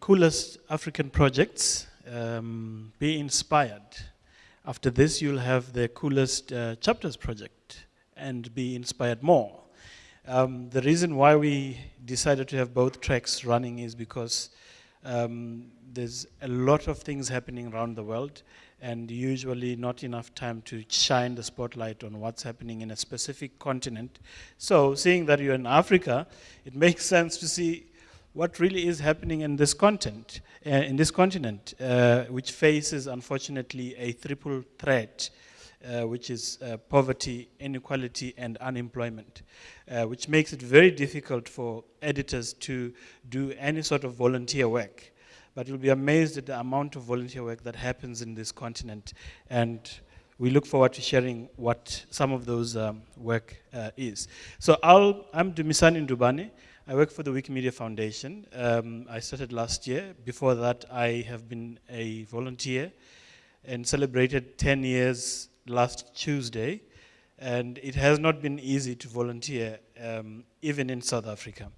coolest African projects, um, be inspired. After this, you'll have the coolest uh, chapters project and be inspired more. Um, the reason why we decided to have both tracks running is because um, there's a lot of things happening around the world and usually not enough time to shine the spotlight on what's happening in a specific continent. So seeing that you're in Africa, it makes sense to see what really is happening in this content, uh, in this continent, uh, which faces, unfortunately, a triple threat, uh, which is uh, poverty, inequality, and unemployment, uh, which makes it very difficult for editors to do any sort of volunteer work. But you'll be amazed at the amount of volunteer work that happens in this continent, and we look forward to sharing what some of those um, work uh, is. So I'll, I'm Dumisani Ndubane. I work for the Wikimedia Foundation. Um, I started last year. Before that, I have been a volunteer and celebrated 10 years last Tuesday. And it has not been easy to volunteer, um, even in South Africa.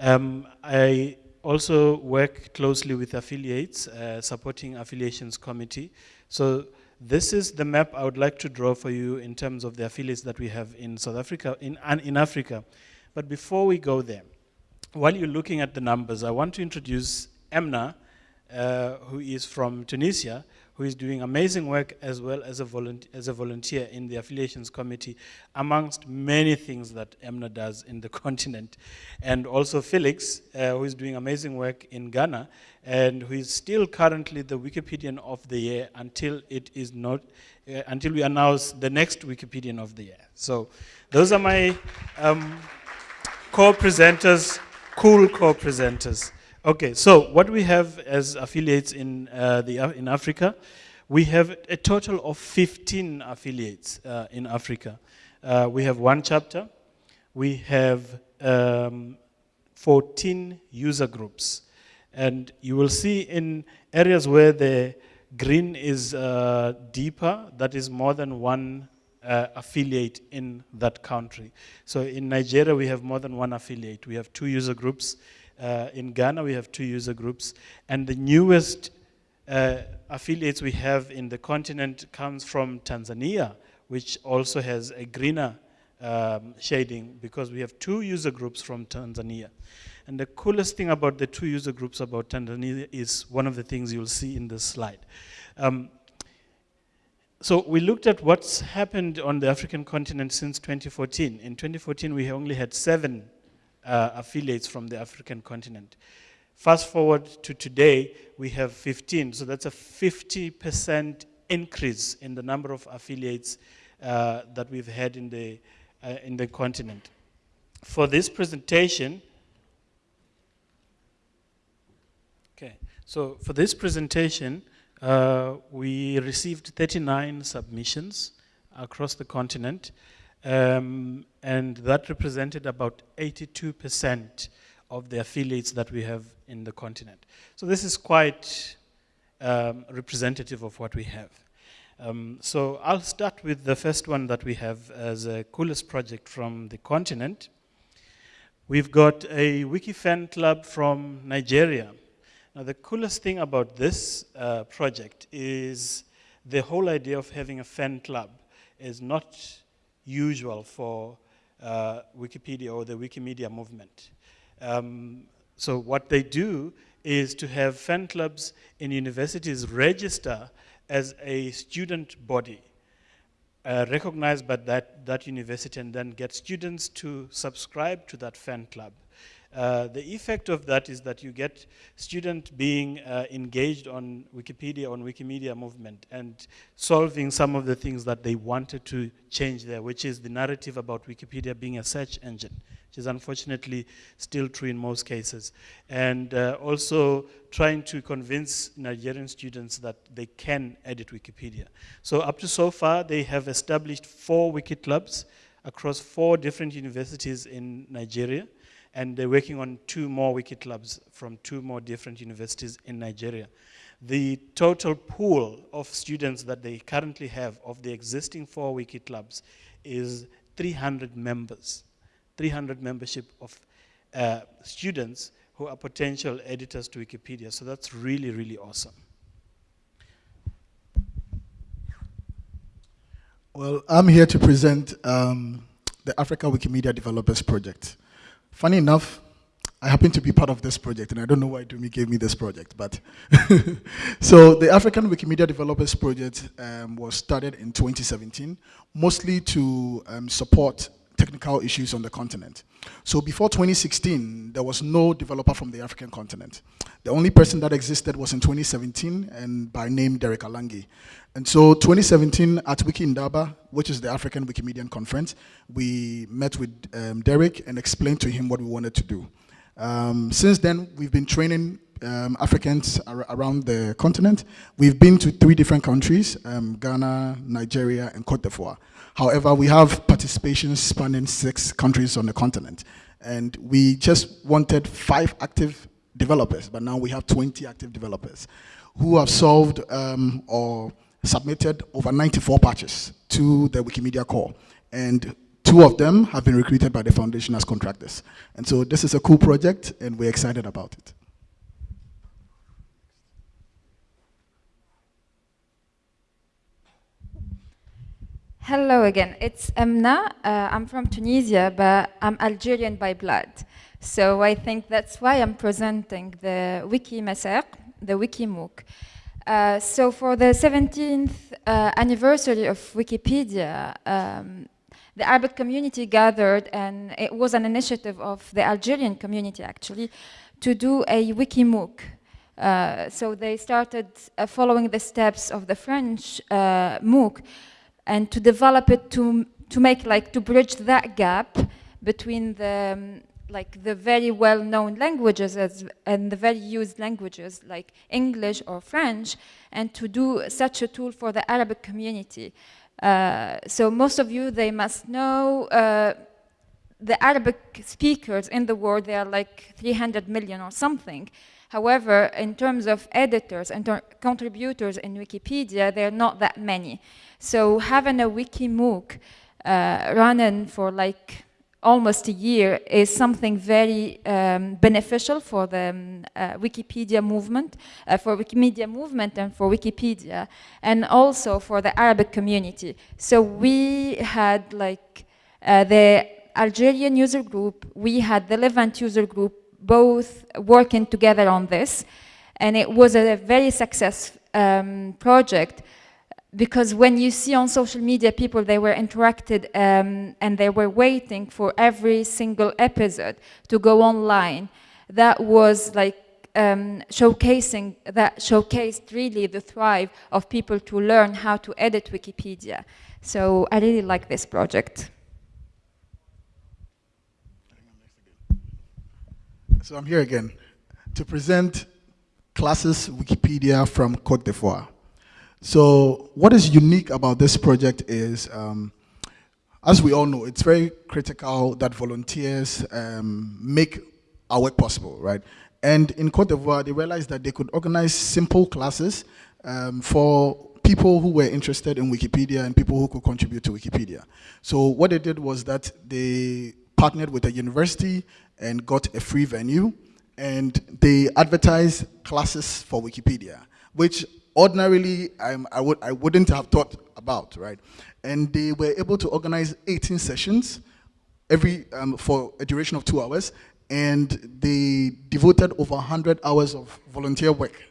Um, I also work closely with affiliates, uh, supporting affiliations committee. So this is the map I would like to draw for you in terms of the affiliates that we have in South Africa, in, in Africa. But before we go there, while you're looking at the numbers, I want to introduce Emna, uh, who is from Tunisia, who is doing amazing work as well as a, as a volunteer in the affiliations committee, amongst many things that Emna does in the continent. And also Felix, uh, who is doing amazing work in Ghana, and who is still currently the Wikipedian of the year until it is not, uh, until we announce the next Wikipedian of the year. So those are my um, co-presenters cool co-presenters. Okay, so what we have as affiliates in, uh, the, in Africa, we have a total of 15 affiliates uh, in Africa. Uh, we have one chapter, we have um, 14 user groups. And you will see in areas where the green is uh, deeper, that is more than one uh, affiliate in that country. So in Nigeria, we have more than one affiliate. We have two user groups. Uh, in Ghana, we have two user groups. And the newest uh, affiliates we have in the continent comes from Tanzania, which also has a greener um, shading because we have two user groups from Tanzania. And the coolest thing about the two user groups about Tanzania is one of the things you'll see in this slide. Um, so we looked at what's happened on the African continent since 2014. In 2014, we only had seven uh, affiliates from the African continent. Fast forward to today, we have 15. So that's a 50% increase in the number of affiliates uh, that we've had in the, uh, in the continent. For this presentation, okay, so for this presentation, uh, we received 39 submissions across the continent, um, and that represented about 82% of the affiliates that we have in the continent. So this is quite um, representative of what we have. Um, so I'll start with the first one that we have as a coolest project from the continent. We've got a Wiki fan club from Nigeria now, the coolest thing about this uh, project is the whole idea of having a fan club is not usual for uh, Wikipedia or the Wikimedia movement. Um, so what they do is to have fan clubs in universities register as a student body uh, recognized by that, that university and then get students to subscribe to that fan club. Uh, the effect of that is that you get students being uh, engaged on Wikipedia, on Wikimedia movement, and solving some of the things that they wanted to change there, which is the narrative about Wikipedia being a search engine, which is unfortunately still true in most cases. And uh, also trying to convince Nigerian students that they can edit Wikipedia. So up to so far, they have established four wiki clubs across four different universities in Nigeria and they're working on two more wiki clubs from two more different universities in Nigeria. The total pool of students that they currently have of the existing four wiki clubs is 300 members, 300 membership of uh, students who are potential editors to Wikipedia. So that's really, really awesome. Well, I'm here to present um, the Africa Wikimedia Developers Project. Funny enough, I happen to be part of this project, and I don't know why Dumi gave me this project, but so the African Wikimedia Developers Project um, was started in 2017, mostly to um, support technical issues on the continent. So before 2016, there was no developer from the African continent. The only person that existed was in 2017 and by name Derick Alangi. And so 2017 at Wiki Indaba, which is the African Wikimedian Conference, we met with um, Derick and explained to him what we wanted to do. Um, since then, we've been training um, Africans ar around the continent. We've been to three different countries, um, Ghana, Nigeria, and Cote d'Ivoire. However, we have participation spanning six countries on the continent. And we just wanted five active developers, but now we have 20 active developers who have solved um, or submitted over 94 patches to the Wikimedia core. And two of them have been recruited by the foundation as contractors. And so this is a cool project, and we're excited about it. Hello again, it's Emna. Uh, I'm from Tunisia, but I'm Algerian by blood. So I think that's why I'm presenting the Wiki Masaq, the Wiki MOOC. Uh, so for the 17th uh, anniversary of Wikipedia, um, the Arabic community gathered, and it was an initiative of the Algerian community actually, to do a Wiki MOOC. Uh, so they started uh, following the steps of the French uh, MOOC, and to develop it to, to make like, to bridge that gap between the, um, like the very well-known languages as, and the very used languages like English or French, and to do such a tool for the Arabic community. Uh, so most of you, they must know uh, the Arabic speakers in the world, they are like 300 million or something. However, in terms of editors and contributors in Wikipedia, there are not that many. So having a wiki MOOC uh, running for like almost a year is something very um, beneficial for the um, uh, Wikipedia movement, uh, for Wikimedia movement and for Wikipedia, and also for the Arabic community. So we had like uh, the Algerian user group, we had the Levant user group, both working together on this, and it was a very successful um, project because when you see on social media people, they were interacted um, and they were waiting for every single episode to go online. That was like um, showcasing, that showcased really the thrive of people to learn how to edit Wikipedia. So I really like this project. So I'm here again to present classes Wikipedia from Cote d'Ivoire. So what is unique about this project is, um, as we all know, it's very critical that volunteers um, make our work possible, right? And in Cote d'Ivoire, they realized that they could organize simple classes um, for people who were interested in Wikipedia and people who could contribute to Wikipedia. So what they did was that they partnered with a university and got a free venue and they advertised classes for Wikipedia, which ordinarily I'm, I, would, I wouldn't have thought about, right? And they were able to organize 18 sessions every, um, for a duration of two hours, and they devoted over 100 hours of volunteer work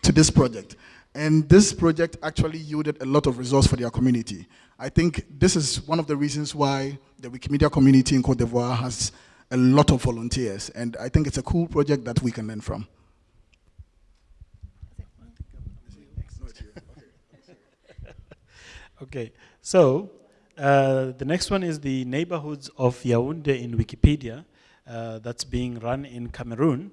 to this project. And this project actually yielded a lot of results for their community. I think this is one of the reasons why the Wikimedia community in Cote d'Ivoire has a lot of volunteers, and I think it's a cool project that we can learn from. Okay, so uh, the next one is the neighborhoods of Yaoundé in Wikipedia uh, that's being run in Cameroon.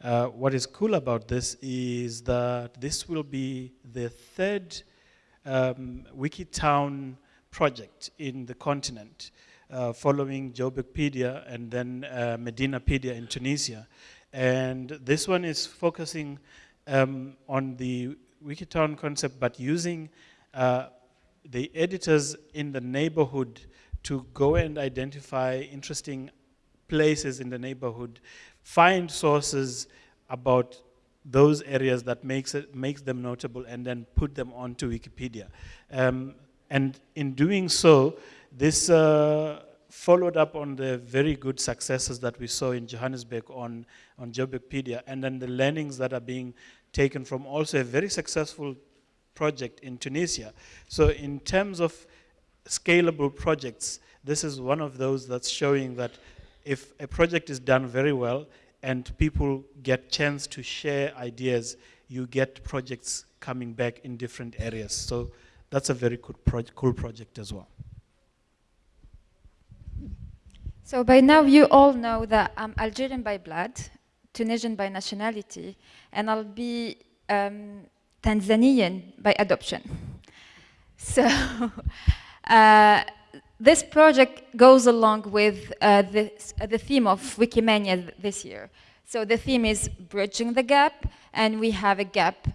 Uh, what is cool about this is that this will be the third um, Wikitown project in the continent, uh, following Joburgpedia and then uh, Medinapedia in Tunisia. And this one is focusing um, on the Wikitown concept, but using uh, the editors in the neighborhood to go and identify interesting places in the neighborhood find sources about those areas that makes, it, makes them notable and then put them onto Wikipedia. Um, and in doing so, this uh, followed up on the very good successes that we saw in Johannesburg on, on Joburgpedia, and then the learnings that are being taken from also a very successful project in Tunisia. So in terms of scalable projects, this is one of those that's showing that if a project is done very well and people get chance to share ideas, you get projects coming back in different areas. So that's a very cool, pro cool project as well. So by now you all know that I'm Algerian by blood, Tunisian by nationality, and I'll be um, Tanzanian by adoption. So uh, this project goes along with uh, this, uh, the theme of Wikimania this year. So the theme is bridging the gap, and we have a gap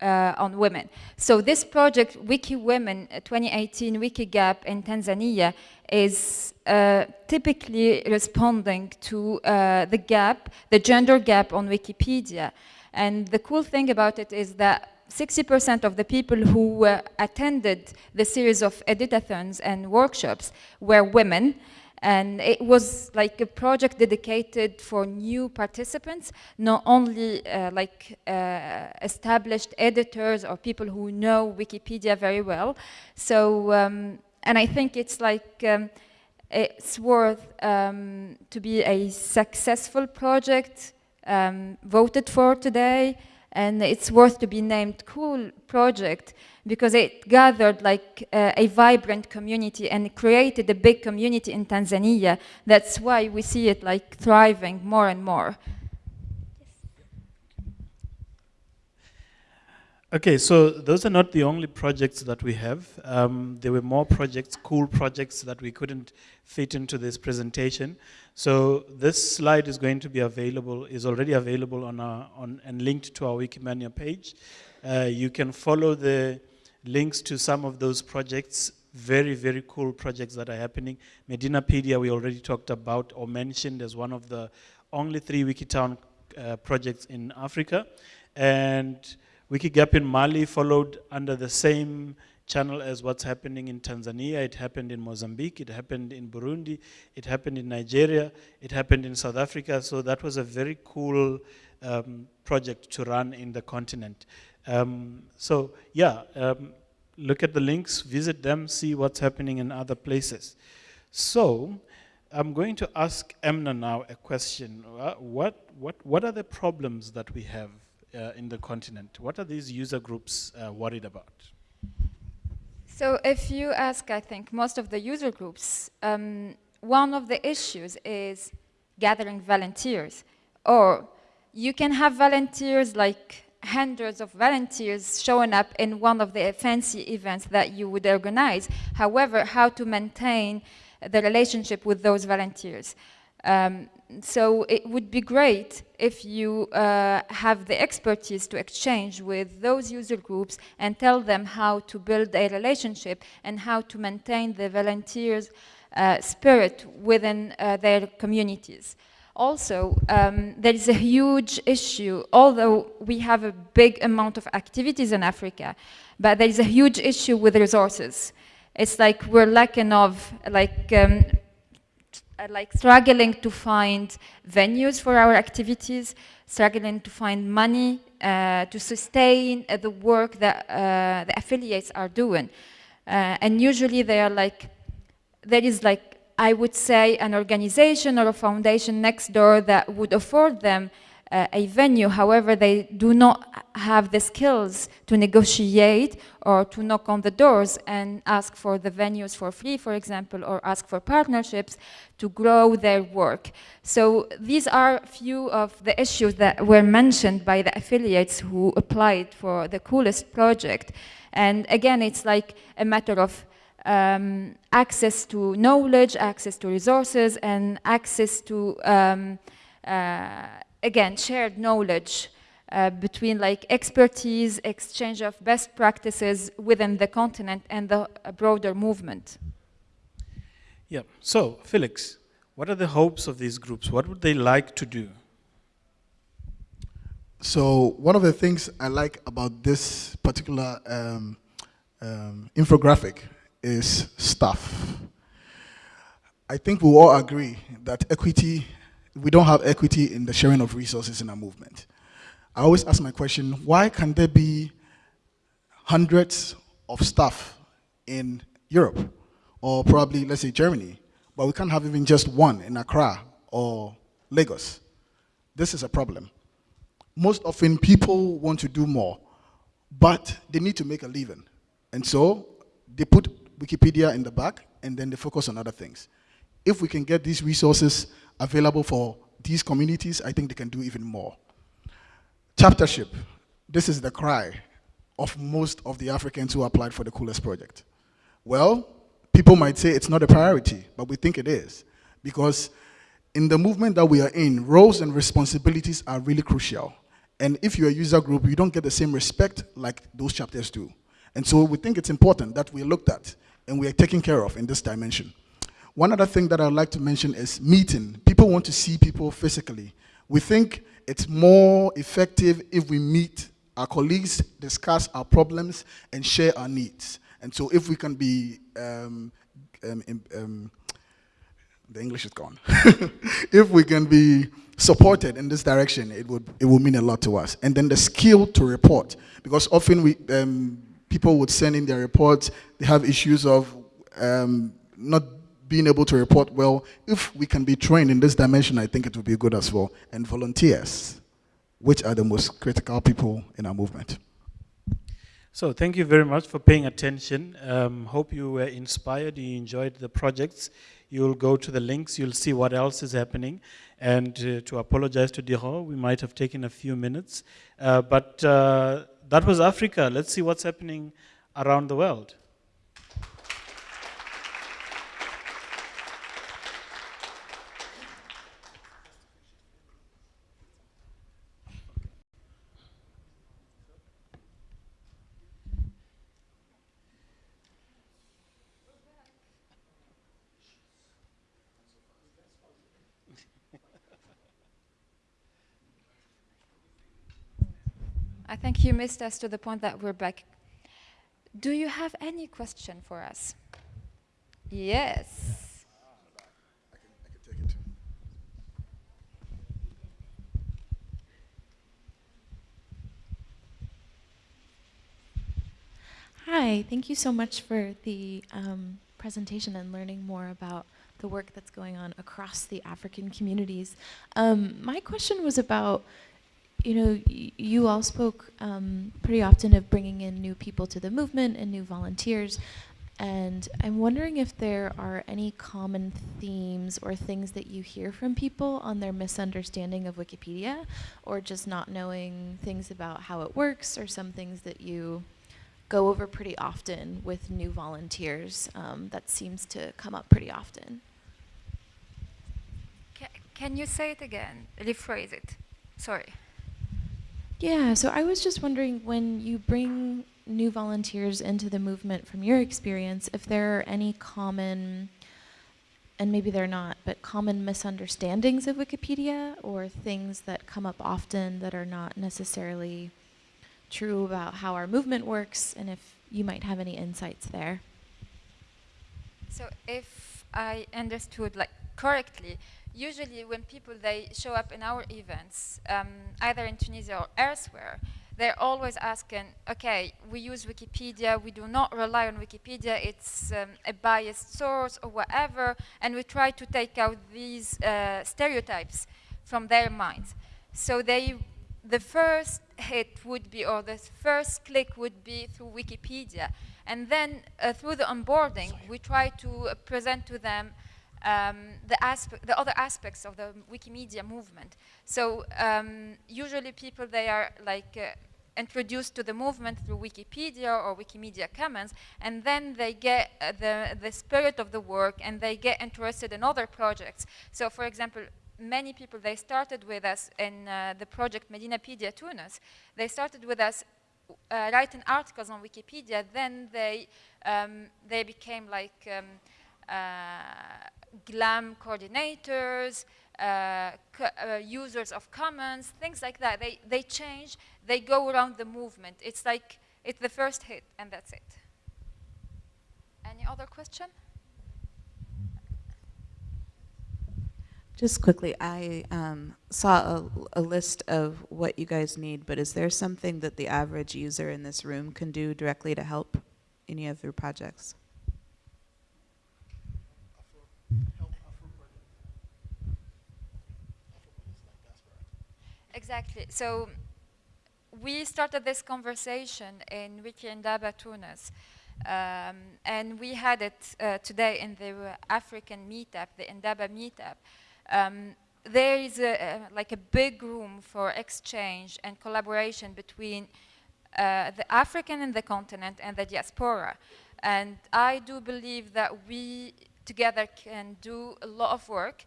uh, on women. So this project, Wiki Women 2018 Wiki Gap in Tanzania, is uh, typically responding to uh, the gap, the gender gap on Wikipedia. And the cool thing about it is that 60% of the people who uh, attended the series of editathons and workshops were women. And it was like a project dedicated for new participants, not only uh, like uh, established editors or people who know Wikipedia very well. So, um, and I think it's like, um, it's worth um, to be a successful project um, voted for today and it's worth to be named cool project because it gathered like uh, a vibrant community and created a big community in Tanzania. That's why we see it like thriving more and more. Okay, so those are not the only projects that we have. Um, there were more projects, cool projects that we couldn't fit into this presentation. So this slide is going to be available, is already available on our, on, and linked to our Wikimania page. Uh, you can follow the links to some of those projects, very, very cool projects that are happening. Medinapedia we already talked about or mentioned as one of the only three Wikitown uh, projects in Africa. And Wikigap in Mali followed under the same channel as what's happening in Tanzania, it happened in Mozambique, it happened in Burundi, it happened in Nigeria, it happened in South Africa. So that was a very cool um, project to run in the continent. Um, so yeah, um, look at the links, visit them, see what's happening in other places. So I'm going to ask Emna now a question. Uh, what, what, what are the problems that we have uh, in the continent? What are these user groups uh, worried about? So if you ask, I think, most of the user groups, um, one of the issues is gathering volunteers. Or you can have volunteers like hundreds of volunteers showing up in one of the fancy events that you would organize. However, how to maintain the relationship with those volunteers. Um, so it would be great if you uh, have the expertise to exchange with those user groups and tell them how to build a relationship and how to maintain the volunteers' uh, spirit within uh, their communities. Also, um, there is a huge issue, although we have a big amount of activities in Africa, but there is a huge issue with resources. It's like we're lacking of like um, uh, like struggling to find venues for our activities, struggling to find money uh, to sustain uh, the work that uh, the affiliates are doing. Uh, and usually they are like, there is like, I would say an organization or a foundation next door that would afford them uh, a venue. However, they do not have the skills to negotiate or to knock on the doors and ask for the venues for free, for example, or ask for partnerships to grow their work. So these are a few of the issues that were mentioned by the affiliates who applied for the coolest project. And again, it's like a matter of um, access to knowledge, access to resources, and access to um, uh, again, shared knowledge uh, between like expertise, exchange of best practices within the continent and the uh, broader movement. Yeah, so Felix, what are the hopes of these groups? What would they like to do? So one of the things I like about this particular um, um, infographic is staff. I think we all agree that equity, we don't have equity in the sharing of resources in our movement. I always ask my question, why can there be hundreds of staff in Europe, or probably, let's say, Germany, but we can't have even just one in Accra or Lagos? This is a problem. Most often, people want to do more, but they need to make a living. And so, they put Wikipedia in the back, and then they focus on other things. If we can get these resources available for these communities, I think they can do even more. Chaptership. This is the cry of most of the Africans who applied for the Coolest project. Well, people might say it's not a priority, but we think it is. Because in the movement that we are in, roles and responsibilities are really crucial. And if you're a user group, you don't get the same respect like those chapters do. And so we think it's important that we looked at and we are taken care of in this dimension. One other thing that I'd like to mention is meeting. People want to see people physically. We think it's more effective if we meet our colleagues, discuss our problems, and share our needs. And so if we can be, um, um, um, the English is gone. if we can be supported in this direction, it would, it would mean a lot to us. And then the skill to report, because often we, um, people would send in their reports, they have issues of um, not being able to report well. If we can be trained in this dimension, I think it would be good as well. And volunteers, which are the most critical people in our movement. So thank you very much for paying attention. Um, hope you were inspired, you enjoyed the projects. You'll go to the links, you'll see what else is happening. And uh, to apologize to Diro, we might have taken a few minutes. Uh, but uh, that was Africa. Let's see what's happening around the world. Missed us to the point that we're back. Do you have any question for us? Yes. Hi, thank you so much for the um, presentation and learning more about the work that's going on across the African communities. Um, my question was about you know, you all spoke um, pretty often of bringing in new people to the movement and new volunteers. And I'm wondering if there are any common themes or things that you hear from people on their misunderstanding of Wikipedia, or just not knowing things about how it works, or some things that you go over pretty often with new volunteers um, that seems to come up pretty often. can you say it again? Rephrase it. Sorry. Yeah, so I was just wondering when you bring new volunteers into the movement from your experience, if there are any common, and maybe they're not, but common misunderstandings of Wikipedia or things that come up often that are not necessarily true about how our movement works, and if you might have any insights there. So if I understood like correctly, usually when people they show up in our events, um, either in Tunisia or elsewhere, they're always asking, okay, we use Wikipedia, we do not rely on Wikipedia, it's um, a biased source or whatever, and we try to take out these uh, stereotypes from their minds. So they, the first hit would be, or the first click would be through Wikipedia. And then uh, through the onboarding, we try to uh, present to them um, the, the other aspects of the Wikimedia movement. So um, usually people, they are like uh, introduced to the movement through Wikipedia or Wikimedia Commons, and then they get uh, the, the spirit of the work and they get interested in other projects. So for example, many people, they started with us in uh, the project Medinapedia Tunis. They started with us uh, writing articles on Wikipedia, then they, um, they became like um, GLAM coordinators, uh, uh, users of commons, things like that. They, they change, they go around the movement. It's like, it's the first hit, and that's it. Any other question? Just quickly, I um, saw a, a, list of what you guys need, but is there something that the average user in this room can do directly to help any of your projects? Exactly. So we started this conversation in Wiki Indaba Tunis. Um, and we had it uh, today in the African meetup, the Indaba meetup. Um, there is a, like a big room for exchange and collaboration between uh, the African in the continent and the diaspora. And I do believe that we together can do a lot of work.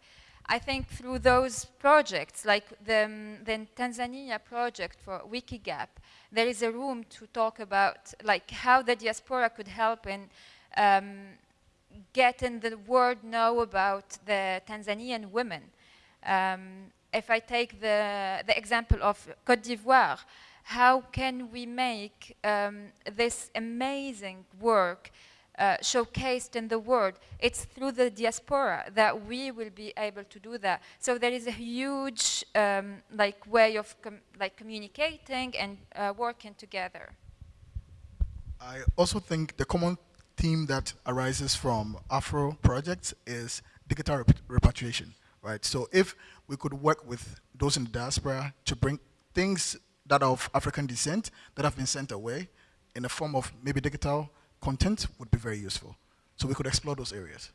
I think through those projects, like the, um, the Tanzania project for Wikigap, there is a room to talk about like how the diaspora could help in um, getting the world know about the Tanzanian women. Um, if I take the, the example of Cote d'Ivoire, how can we make um, this amazing work uh, showcased in the world? It's through the diaspora that we will be able to do that. So there is a huge um, like way of com like communicating and uh, working together. I also think the common theme that arises from Afro projects is digital rep repatriation, right? So if we could work with those in the diaspora to bring things that are of African descent that have been sent away in the form of maybe digital content would be very useful. So we could explore those areas.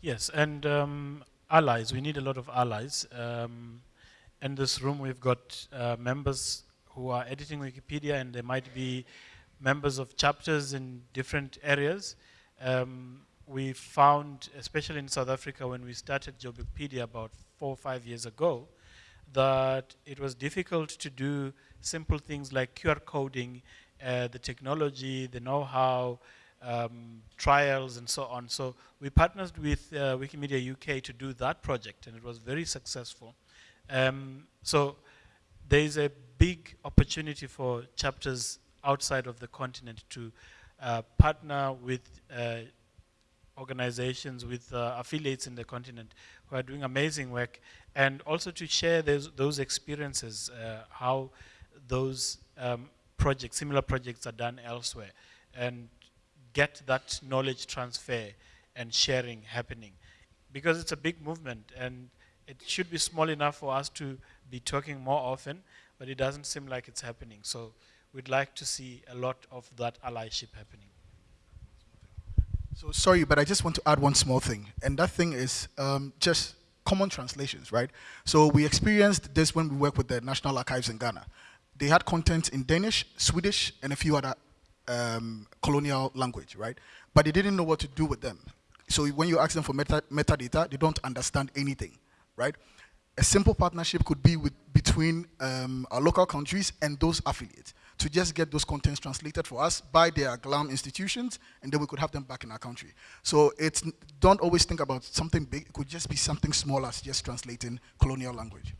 Yes, and um, allies, we need a lot of allies. Um, in this room we've got uh, members who are editing Wikipedia and there might be members of chapters in different areas. Um, we found, especially in South Africa when we started Joburgpedia about four or five years ago, that it was difficult to do simple things like QR coding, uh, the technology, the know-how, um, trials and so on. So we partnered with uh, Wikimedia UK to do that project and it was very successful. Um, so there is a big opportunity for chapters outside of the continent to uh, partner with uh, organizations, with uh, affiliates in the continent who are doing amazing work, and also to share those, those experiences, uh, how those um, projects, similar projects are done elsewhere, and get that knowledge transfer and sharing happening. Because it's a big movement, and it should be small enough for us to be talking more often, but it doesn't seem like it's happening. So we'd like to see a lot of that allyship happening. So sorry, but I just want to add one small thing, and that thing is um, just common translations, right? So we experienced this when we worked with the National Archives in Ghana. They had content in Danish, Swedish, and a few other um, colonial language, right? But they didn't know what to do with them. So when you ask them for meta metadata, they don't understand anything, right? A simple partnership could be with, between um, our local countries and those affiliates to just get those contents translated for us by their GLAM institutions, and then we could have them back in our country. So it's, don't always think about something big, it could just be something small as just translating colonial language.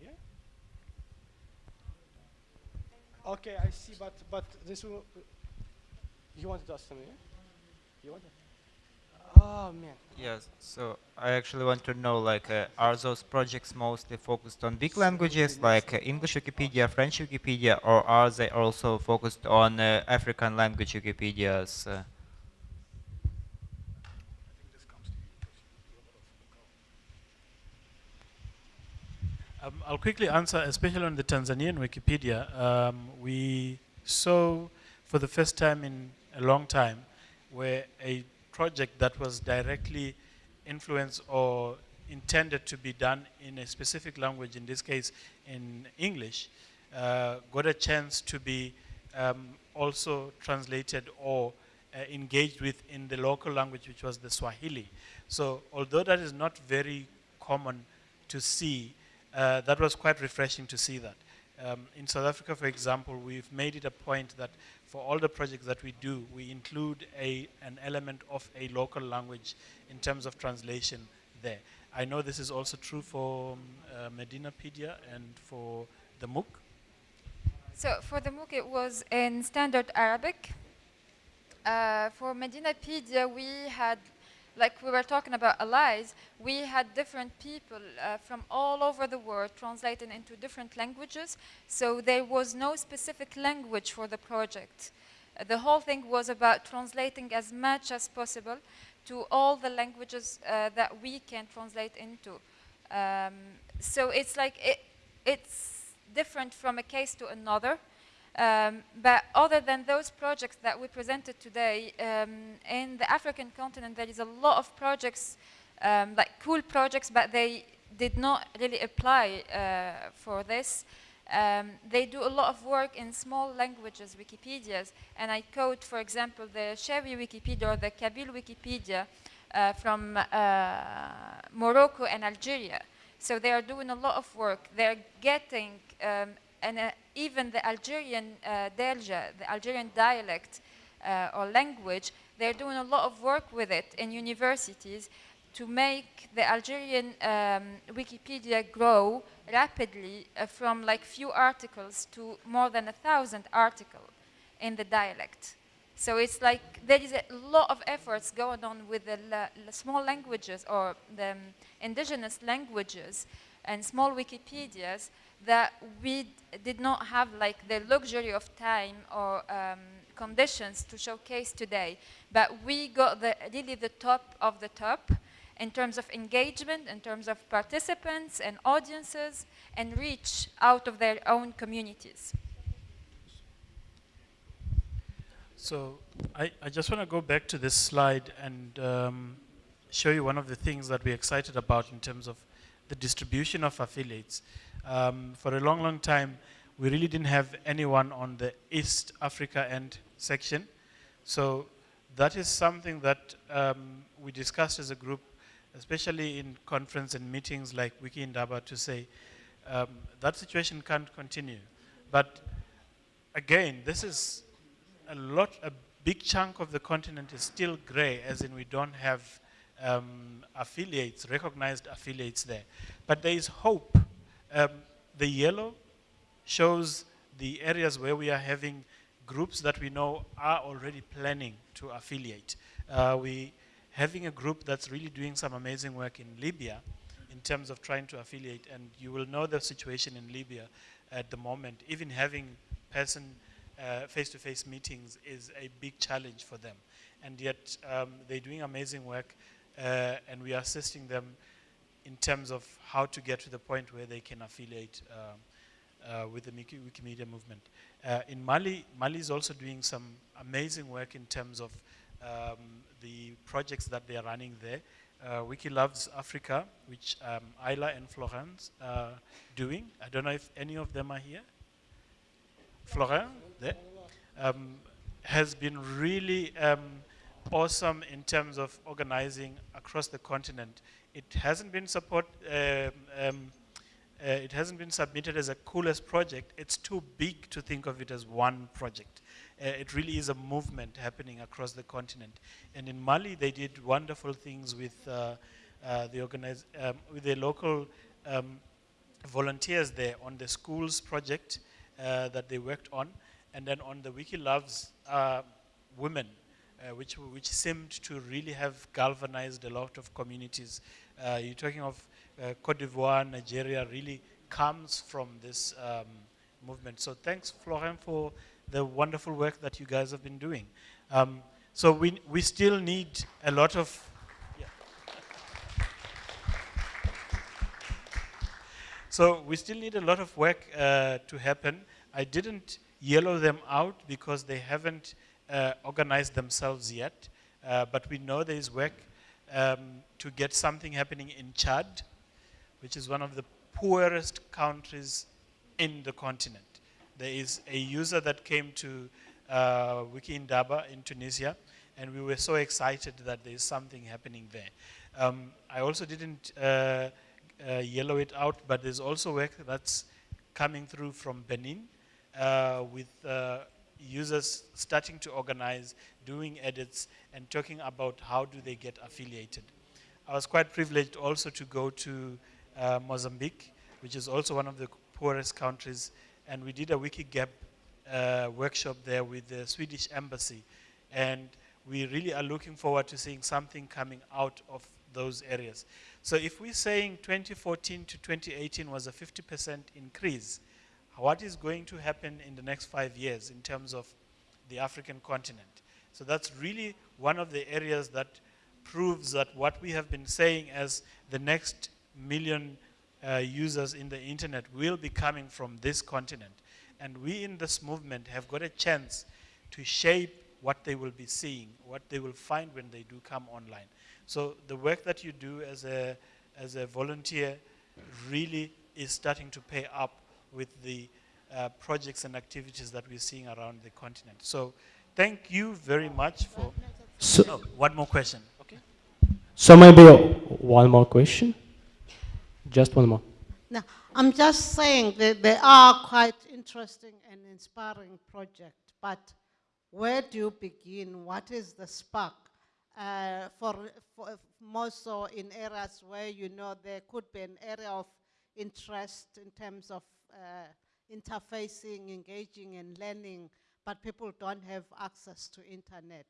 Yeah. Okay, I see, but, but this will, you wanted to ask something, yeah? You wanted? Oh man. Yes. So I actually want to know, like, uh, are those projects mostly focused on big languages, like uh, English Wikipedia, French Wikipedia, or are they also focused on uh, African language Wikipedias? Uh? Um, I'll quickly answer, especially on the Tanzanian Wikipedia. Um, we saw for the first time in a long time where a project that was directly influenced or intended to be done in a specific language, in this case in English, uh, got a chance to be um, also translated or uh, engaged with in the local language, which was the Swahili. So although that is not very common to see, uh, that was quite refreshing to see that. Um, in South Africa, for example, we've made it a point that for all the projects that we do, we include a, an element of a local language in terms of translation there. I know this is also true for um, uh, Medinapedia and for the MOOC. So for the MOOC, it was in standard Arabic. Uh, for Medinapedia, we had, like we were talking about allies, we had different people uh, from all over the world translated into different languages. So there was no specific language for the project. Uh, the whole thing was about translating as much as possible to all the languages uh, that we can translate into. Um, so it's like, it, it's different from a case to another. Um, but other than those projects that we presented today, um, in the African continent there is a lot of projects, um, like cool projects, but they did not really apply uh, for this. Um, they do a lot of work in small languages, Wikipedias, and I quote, for example, the Shawi Wikipedia or the Kabyle Wikipedia uh, from uh, Morocco and Algeria. So they are doing a lot of work. They're getting, um, and uh, even the Algerian uh, Darja, the Algerian dialect uh, or language, they're doing a lot of work with it in universities to make the Algerian um, Wikipedia grow rapidly uh, from like few articles to more than a thousand articles in the dialect. So it's like there is a lot of efforts going on with the small languages or the um, indigenous languages and small Wikipedias that we did not have like the luxury of time or um, conditions to showcase today. But we got the, really the top of the top in terms of engagement, in terms of participants and audiences, and reach out of their own communities. So I, I just want to go back to this slide and um, show you one of the things that we're excited about in terms of the distribution of affiliates. Um, for a long, long time, we really didn't have anyone on the East Africa end section. So that is something that um, we discussed as a group, especially in conference and meetings like Wiki Indaba to say, um, that situation can't continue. But again, this is a lot, a big chunk of the continent is still gray, as in we don't have um, affiliates, recognized affiliates there. But there is hope. Um, the yellow shows the areas where we are having groups that we know are already planning to affiliate. Uh, we having a group that's really doing some amazing work in Libya in terms of trying to affiliate, and you will know the situation in Libya at the moment. Even having person uh, face-to-face -face meetings is a big challenge for them. And yet um, they're doing amazing work uh, and we are assisting them in terms of how to get to the point where they can affiliate um, uh, with the Wikimedia movement. Uh, in Mali, Mali is also doing some amazing work in terms of um, the projects that they are running there. Uh, Wiki Loves Africa, which um, Isla and Florence are doing. I don't know if any of them are here. Florence, there, um, has been really um, awesome in terms of organizing across the continent. It hasn't been support, um, um, uh, it hasn't been submitted as a coolest project. It's too big to think of it as one project. Uh, it really is a movement happening across the continent. And in Mali, they did wonderful things with uh, uh the organize, um, with the local um, volunteers there on the schools project uh, that they worked on, and then on the Wiki Loves uh, Women, which, which seemed to really have galvanized a lot of communities. Uh, you're talking of uh, Cote d'Ivoire, Nigeria, really comes from this um, movement. So thanks, Florent, for the wonderful work that you guys have been doing. Um, so we, we still need a lot of So we still need a lot of work uh, to happen. I didn't yellow them out because they haven't uh, organized themselves yet, uh, but we know there is work um, to get something happening in Chad, which is one of the poorest countries in the continent. There is a user that came to uh, Wiki Indaba in Tunisia, and we were so excited that there is something happening there. Um, I also didn't uh, uh, yellow it out, but there's also work that's coming through from Benin uh, with uh, users starting to organize, doing edits, and talking about how do they get affiliated. I was quite privileged also to go to uh, Mozambique, which is also one of the poorest countries, and we did a Wikigap uh, workshop there with the Swedish embassy. And we really are looking forward to seeing something coming out of those areas. So if we're saying 2014 to 2018 was a 50% increase, what is going to happen in the next five years in terms of the African continent? So that's really one of the areas that proves that what we have been saying as the next million uh, users in the internet will be coming from this continent. And we in this movement have got a chance to shape what they will be seeing, what they will find when they do come online. So the work that you do as a, as a volunteer really is starting to pay up with the uh, projects and activities that we're seeing around the continent. So thank you very much for... So, oh, one more question. Okay. So maybe one more question? Just one more. No, I'm just saying that they are quite interesting and inspiring projects, but where do you begin? What is the spark? Uh, for, for more so in areas where you know there could be an area of interest in terms of uh, interfacing, engaging and learning, but people don't have access to internet.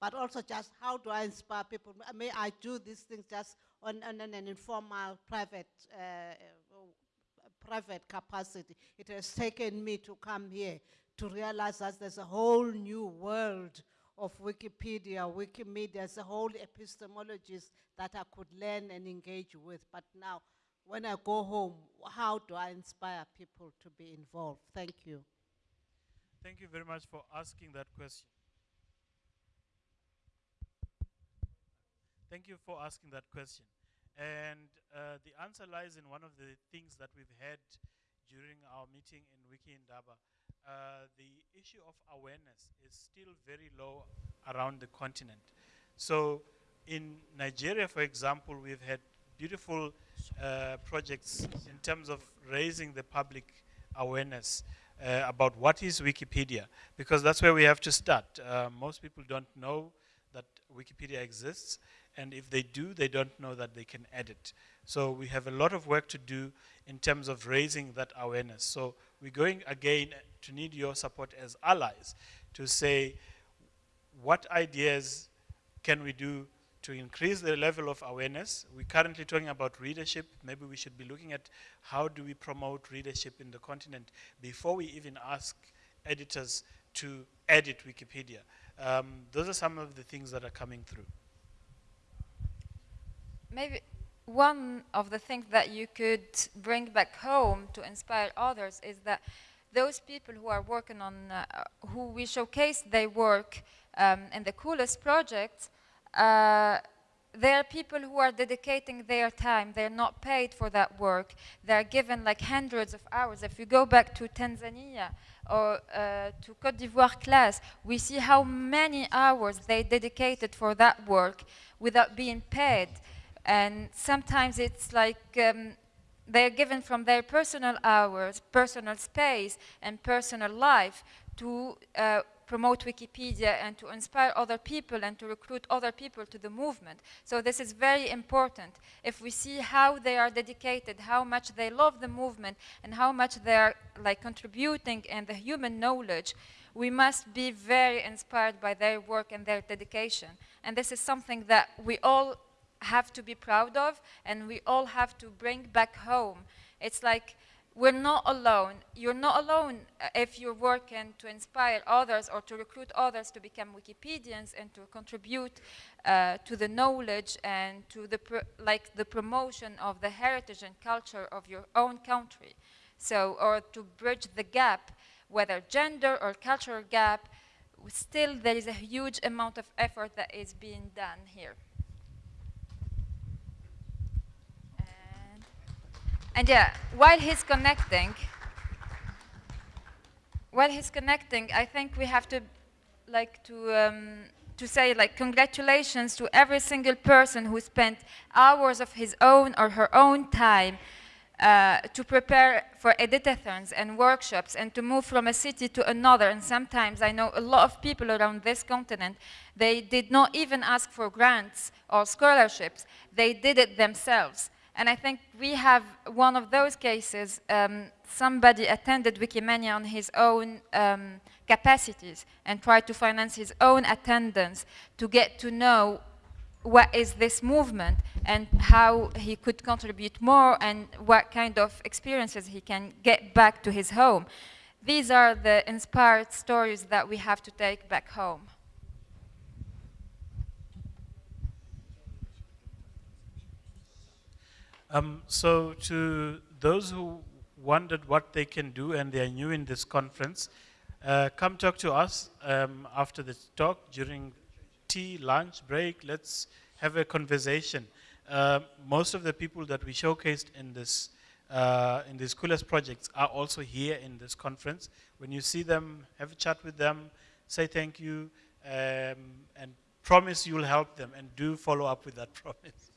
But also just how do I inspire people? May I do these things just on, on an informal, private, uh, private capacity. It has taken me to come here to realize that there's a whole new world of Wikipedia, Wikimedia, there's a whole epistemologies that I could learn and engage with. But now, when I go home, how do I inspire people to be involved? Thank you. Thank you very much for asking that question. Thank you for asking that question. And uh, the answer lies in one of the things that we've had during our meeting in Wiki Indaba. Uh, the issue of awareness is still very low around the continent. So in Nigeria, for example, we've had beautiful uh, projects in terms of raising the public awareness uh, about what is Wikipedia, because that's where we have to start. Uh, most people don't know that Wikipedia exists, and if they do, they don't know that they can edit. So we have a lot of work to do in terms of raising that awareness. So we're going again to need your support as allies to say what ideas can we do to increase the level of awareness. We're currently talking about readership. Maybe we should be looking at how do we promote readership in the continent before we even ask editors to edit Wikipedia. Um, those are some of the things that are coming through. Maybe one of the things that you could bring back home to inspire others is that those people who are working on, uh, who we showcase their work um, in the coolest projects, uh, they are people who are dedicating their time. They're not paid for that work. They're given like hundreds of hours. If you go back to Tanzania or uh, to Cote d'Ivoire class, we see how many hours they dedicated for that work without being paid. And sometimes it's like um, they're given from their personal hours, personal space, and personal life to uh, promote Wikipedia and to inspire other people and to recruit other people to the movement. So this is very important. If we see how they are dedicated, how much they love the movement, and how much they are like contributing in the human knowledge, we must be very inspired by their work and their dedication. And this is something that we all have to be proud of and we all have to bring back home. It's like we're not alone. You're not alone uh, if you're working to inspire others or to recruit others to become Wikipedians and to contribute uh, to the knowledge and to the like the promotion of the heritage and culture of your own country. So, or to bridge the gap, whether gender or cultural gap, still there is a huge amount of effort that is being done here. And yeah, while he's connecting, while he's connecting, I think we have to like to um, to say like congratulations to every single person who spent hours of his own or her own time uh, to prepare for editathons and workshops and to move from a city to another. And sometimes I know a lot of people around this continent, they did not even ask for grants or scholarships. They did it themselves. And I think we have one of those cases, um, somebody attended Wikimania on his own um, capacities and tried to finance his own attendance to get to know what is this movement and how he could contribute more and what kind of experiences he can get back to his home. These are the inspired stories that we have to take back home. Um, so to those who wondered what they can do and they are new in this conference, uh, come talk to us um, after the talk during tea, lunch, break. Let's have a conversation. Uh, most of the people that we showcased in this uh, in these coolest projects are also here in this conference. When you see them, have a chat with them, say thank you, um, and promise you'll help them, and do follow up with that promise.